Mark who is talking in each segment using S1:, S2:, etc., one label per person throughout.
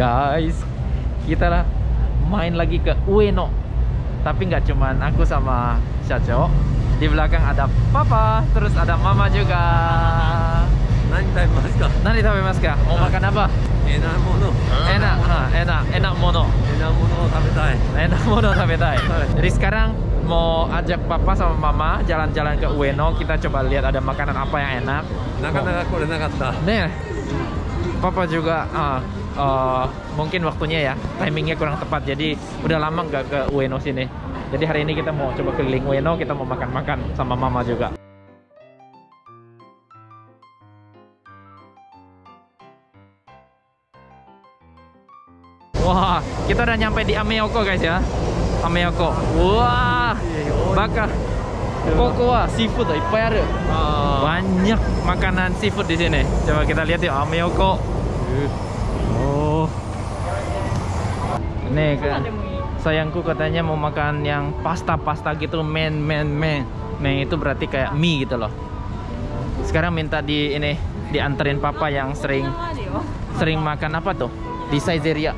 S1: guys kita lah main lagi ke Ueno. Tapi nggak cuman aku sama Shacho di belakang ada papa terus ada mama juga.
S2: Nanti tapi mas
S1: nanti tapi mas mau makan apa?
S2: Enak mono.
S1: Enak enak enak mono.
S2: Enak mono tapi
S1: enak mono tapi jadi sekarang mau ajak papa sama mama jalan-jalan ke Ueno. Kita coba lihat ada makanan apa yang enak.
S2: Nah nggak aku udah nakatta
S1: nih papa juga uh, eh, mungkin waktunya ya timingnya kurang tepat. Jadi udah lama nggak ke Ueno sini. Jadi hari ini kita mau coba keliling Ueno. Kita mau makan-makan sama Mama juga. Wah, kita udah nyampe di Ameoko guys ya. Ameoko. Wah, bakar. Kokoa seafood ippai aru. Banyak makanan seafood di sini. Coba kita lihat yuk Ameoko Oh. Nih kan. Sayangku katanya mau makan yang pasta-pasta gitu, men men men. Men itu berarti kayak mie gitu loh. Sekarang minta di ini dianterin papa yang sering sering makan apa tuh? Di Saizeriya.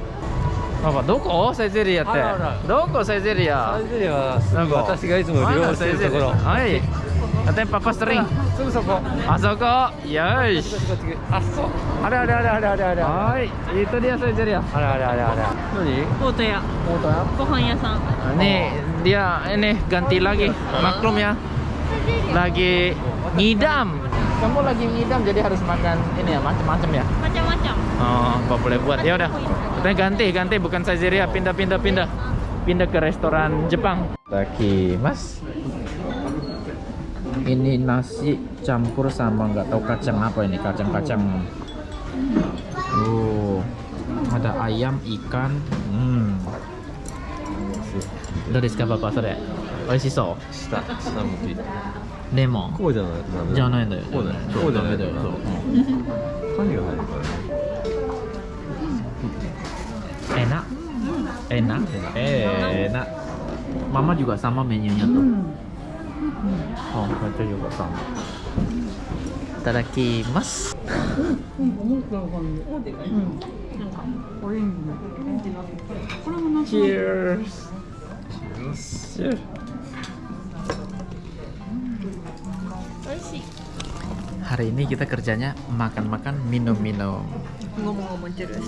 S1: Apa? Doko Saizeriya って
S2: あらあら。
S1: どこサイゼリヤ
S2: サイゼリヤは
S1: なんか
S2: 私がいつも利用してるところ
S1: Hai. katanya papa sering. Asoko.
S2: Yes. yes ada ada ada ada ada ada.
S1: Hai. Itu dia
S2: saya cari ya.
S3: Ada ada ada ada.
S2: Nani foto ya? Foto
S3: ya. Gohan ya san nah,
S1: ini dia ini ganti lagi. Maklum ya. Lagi ngidam. Kamu lagi ngidam jadi harus makan ini ya macam-macam ya?
S3: Macam-macam.
S1: Oh apa boleh buat. Ya udah. Kita ganti ganti. Bukan sajiria pindah pindah pindah. Pindah ke restoran Jepang. Taki mas Ini nasi campur sama nggak tahu kacang apa ini, kacang-kacang. Oh, ada ayam, ikan. Hmm. Dari siapa Pak Sore? Oishiso.
S2: 下下向き
S1: でも
S2: こうじゃないダメ
S1: じゃないんだよ。
S2: こうだよ
S1: そう
S2: こうじゃない
S1: ダメだよ。そう。
S2: 何が入るからね
S1: Enak. Enak. Enak. Mama juga sama menunya tuh. Oh, baca juga sama. Itadakimasu. Cheers. Cheers.
S3: 美味しい
S1: Hari ini kita kerjanya makan-makan, minum-minum.
S3: ngomong-ngomong terus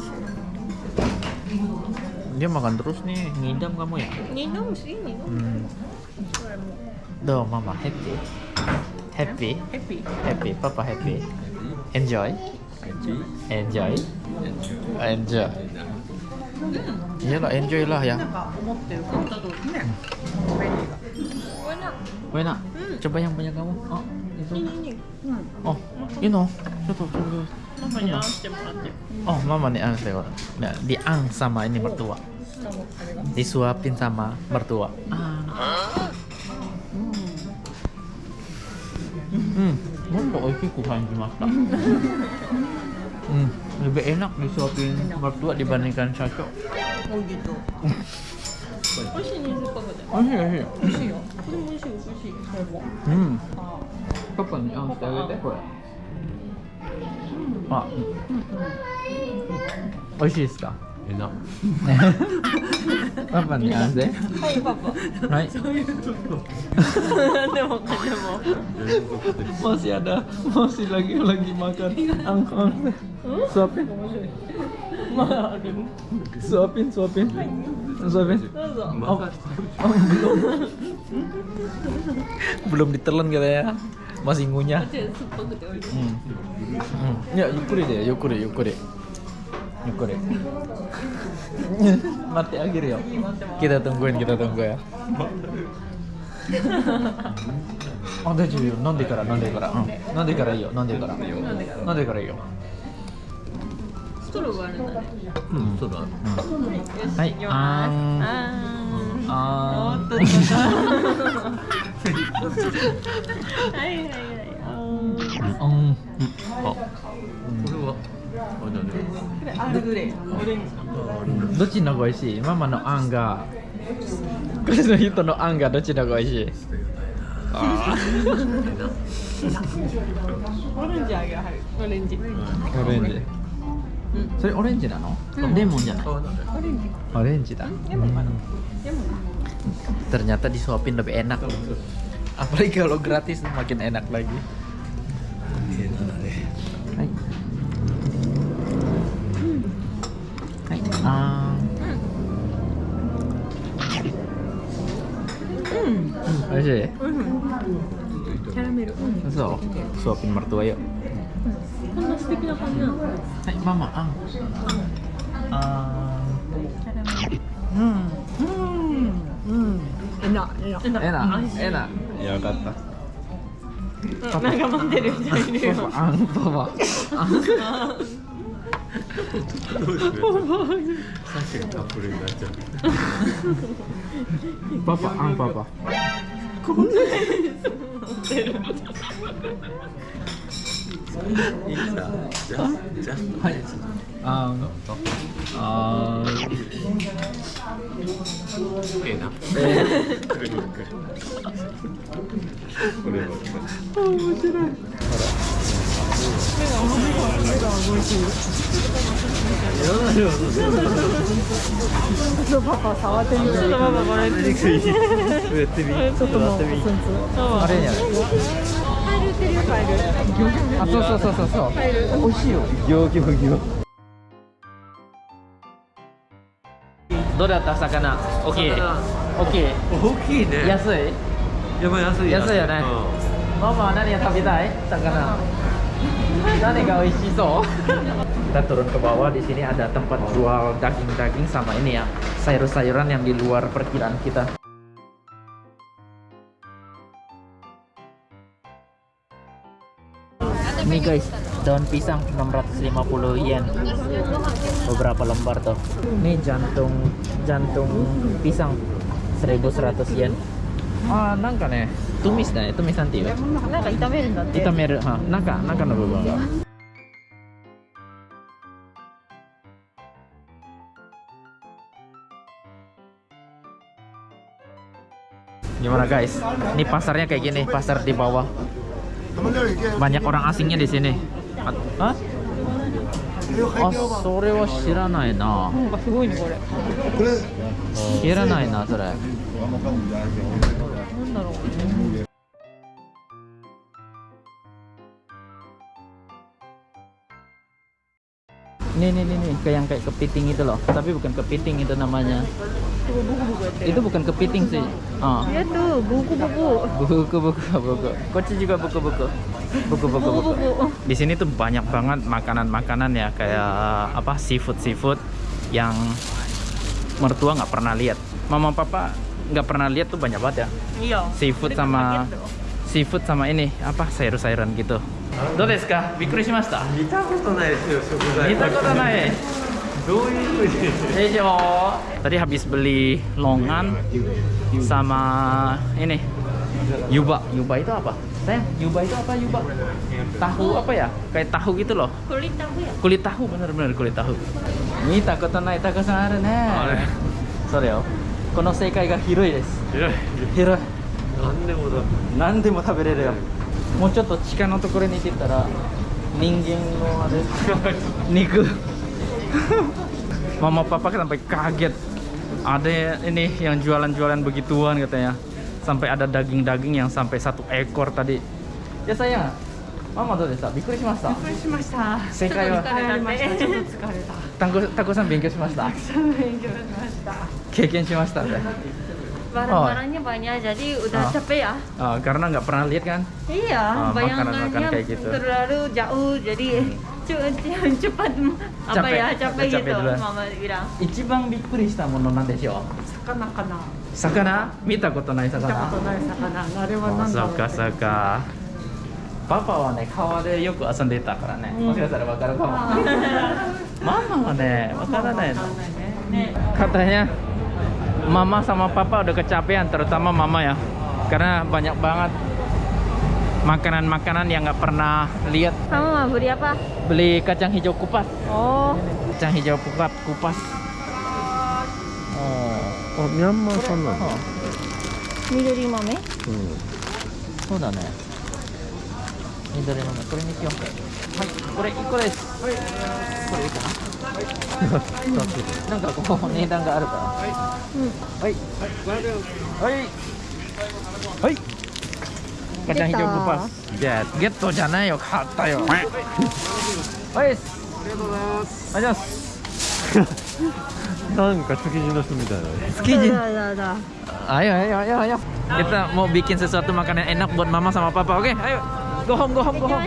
S1: Dia makan terus nih, ngidam kamu ya?
S3: minum sih minum
S1: Hmm. do mama happy. Happy.
S3: Happy.
S1: Happy. Papa happy. Enjoy. enjoy Enjoy. Enjoy. Iyalah, enjoy lah ya. wena
S3: Enak.
S1: Coba yang banyak kamu. Oh, itu. Oh, ini. Coba, coba.
S3: Mamanya
S1: Oh, mama nih ang lewat. Nah, diang sama ini mertua. Disuapin sama mertua. Ah.
S3: 下もあれが
S1: Disuapin sama mertua. Ah. Hmm, mau oishi ku kanjimashita. Hmm, lebih enak disuapin mertua dibandingkan Sacho.
S3: おぎと美味しいねせっかくで
S1: Oishi, oishi.
S3: 美味しいよこれも美味しい美味しいこれも
S1: Hmm,
S3: あ
S1: papa nih ang saya deh, kok. Ah. Oishi desu ka?
S2: えな
S1: Papa nih ang saya.
S3: はいパパ
S1: Hai.
S3: でもでも
S1: masih ada masih lagi lagi makan angkong suapin
S3: まあある
S1: suapin suapin suapin
S3: どうぞ
S1: oh, oh belum belum ditelan katanya masih ngunyah
S3: こっち酸っぱくて美味しい
S1: hmm. Hmm. ya yukuri deh yukuri yukuri yukuri mati akhir ya? Kita tungguin kita tunggu ya Oh, 大丈夫よ。飲んでから、飲んでから。うん。飲んでからいいよ。飲んでから。飲んでからいいよ。
S3: ストローがあるんだね
S1: うん。
S2: そうだ
S3: よし
S1: はい
S3: 行きますあー
S1: あ
S3: おっとっとっとはいはいはいあー
S1: ー。うん。
S2: あこれは あれだね
S3: これアールグレイオレンジの
S1: どっちの方が美味しいママのあんが。これの人のあんがどっちの方が美味しいあ
S3: オレンジあげるはいオレンジ
S1: ー。オレンジ。
S3: うん
S1: それオレンジなの、
S3: うん
S1: レモンじゃない
S2: あ、なんで
S3: オレンジ
S1: orange dah
S3: Lemon mana? Lemon
S1: ternyata disuapin lebih enak apalagi kalau gratis makin enak lagi し
S3: い、
S1: う
S3: ん、キャラメル、うん、
S1: そうそうピンマルトはよ、うん、
S3: こんな素敵な感じなの
S1: はいママあんあ
S3: キャラメル
S1: うん
S3: うんうんえなえな
S1: えなえないや分かった
S3: なんか待ってる人いるよ。
S1: あんパパ。あんパパ。
S2: サシがカップルになっちゃう。
S1: パパ、あんパパ。
S2: こんな持ってるいい。さ、じゃ、じゃ、はい。あ
S1: ー、あー。
S2: ええな。
S1: く
S2: るくるくる。これ面白い。ほ。
S3: ちょっとパパ触ってみてちょっとパパこれちょっともうツンツン
S1: あれやね。
S3: カエル売ってるよカエル
S1: あ、そうそうそうそうそう。
S3: カエル
S1: 美味しいよ。どうだった魚？オッケー。オッケー。
S2: 大きいね
S1: 安い？
S2: やばい安い
S1: 安いよねママ何 yang 食べたい？魚。Nane ga oishiso. Kita turun ke bawah di sini ada tempat jual daging-daging sama ini ya, sayur-sayuran yang di luar perkiraan kita. Ini guys, daun pisang 650 yen. Beberapa lembar tuh. Ini jantung jantung pisang 1100 yen. Ah, nangka nih. Ya? かね、tumis だね。tumis nanti ya.
S3: なんか炒めるんだって
S1: 炒める。は、中中の部分が。Gimana guys? Ini pasarnya kayak gini, pasar di bawah. Banyak orang asingnya di sini. Hah? Ah, それは知らないな。
S3: なんかすごいねこれ
S1: 知らないな、それ。
S3: なんだろう
S1: Nih nih nih nih, kayak yang kayak kepiting itu loh. Tapi bukan kepiting itu namanya.
S3: ya
S1: Itu bukan kepiting sih. Ah.
S3: ya tuh buku-buku
S1: Buku buku buku. Koci juga buku buku. Buku buku buku.
S3: buku-buku
S1: Di sini tuh banyak banget makanan-makanan ya kayak apa seafood seafood yang mertua nggak pernah lihat. Mama papa nggak pernah lihat tuh banyak banget ya.
S3: iya
S1: Seafood sama seafood sama ini apa sayur-sayuran gitu. どうですかびっくりしました
S2: 見たことないですよ食材
S1: 見たことない
S2: どういうふうに
S1: Hejo. Tadi habis beli longan sama ini yuba. Yuba itu apa? Sayang, yuba itu apa yuba? Tahu apa ya? Kayak tahu gitu loh.
S3: これタフや
S1: Kulit tahu bener-bener kulit tahu. Ini takoto nai takosan aru ne.
S2: あれ
S1: それよ。この世界が広いです。
S2: 広い
S1: 広い。
S2: 何でも
S1: 食べれるやんもうちょっと地下のところに行ってたら人間のあれ 肉。ママパパ sampai kaget? Ada ini yang jualan-jualan begituan katanya. Sampai ada daging-daging yang ママどうでしたびっくりしました
S3: びっくりしました
S1: 正解は
S3: たちょった
S1: タさん勉強しましたたくさん
S3: 勉強しました
S1: 経験しましたね
S3: barang-barangnya banyak jadi udah
S1: Oh.
S3: capek ya
S1: Ah, karena nggak pernah lihat kan
S3: iya
S1: Ah,
S3: bayangannya
S1: makanan-makanan kayak gitu.
S3: terlalu jauh jadi cu- cepat apa
S1: Capek.
S3: ya capek,
S1: Capek
S3: gitu
S1: duluan.
S3: mama bilang
S1: 一番びっくりしたものなんでしょう
S3: 魚かな
S1: 魚見たことない
S3: 見た
S1: 魚
S3: ことない魚あれは
S1: あ
S3: 何だろう
S1: そっかそっかパパはね川でよく遊んでたからね、
S3: うん
S1: もしかしたらわかるかも
S3: あ
S1: ママはねわからないの
S3: わかんないねね
S1: katanya mama sama papa udah kecapean terutama mama ya. Karena banyak banget makanan-makanan yang nggak pernah lihat.
S3: Kamu mau beli apa?
S1: beli kacang hijau kupas.
S3: Oh.
S1: Kacang hijau kupas kupas. Oh
S2: nyama sana oh. midori oh. mame? Ya? hmm. So
S3: da ne
S1: midori mame kore ni kiyo hai kore iko desu これにしようはい。これ1個ですなんかこう値段があるからはい。はい。はい。ガチャンヒジョブパスじゃあゲットじゃない。よ買ったよはい。ありがとうござい。ますありがとうござい。ます
S2: なんか築地の人みたい。な
S1: 築地
S3: Dah, dah, dah.
S1: ayo ayo ayo ayo kita mau bikin sesuatu makanan enak buat mama sama papa oke okay? ayo go home go home go home。